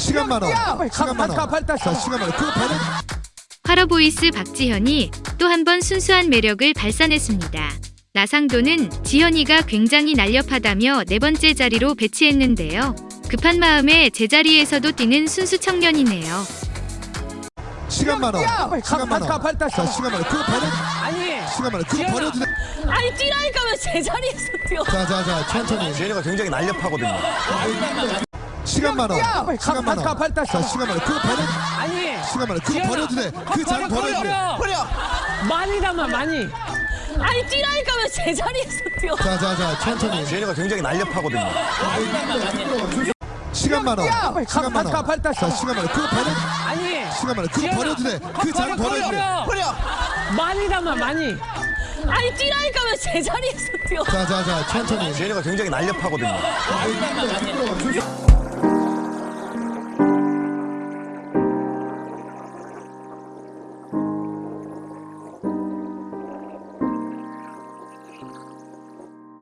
시간 많아. 시간 많아. 자, 가. 시간 많아. 그거 배는 화러보이스 박지현이 또 한 번 순수한 매력을 발산했습니다. 나상도는 지현이가 굉장히 날렵하다며 네 번째 자리로 배치했는데요. 급한 마음에 제자리에서도 뛰는 순수 청년이네요. 시간 많아. 시간 많아. 자, 가. 시간 많아. 그거 배는 아니 시간 많아. 그거 지현아. 버려도 돼. 아니 뛰라니까 왜 제자리에서 뛰어? 자, 자, 자, 천천히. 지현이가 굉장히 날렵하거든요. 시간 많아. 시간 많아. 가, 빨리 다시 자, 가. 시간 많아. 그거 배는 아니 시간 많아. 그거. 버려도 돼. 그 자리 버려도 돼. 버려 많이 담아 많이 아니 뛰라니까 왜 제자리에서 뛰어? 자, 자, 자, 천천히. 지현이가 굉장히 날렵하거든요. 시간 많아. 시간 많아. 가, 빨리 다시 자, 가. 시간 많아. 그거 배는 아니 시간 많아. 그거. 버려도 돼. 그 자리 버려도 돼. 버려 많이 담아 많이 아니 뛰라니까 왜 제자리에서 뛰어? 자, 자, 자, 천천히. 지현이가 굉장히 날렵하거든요.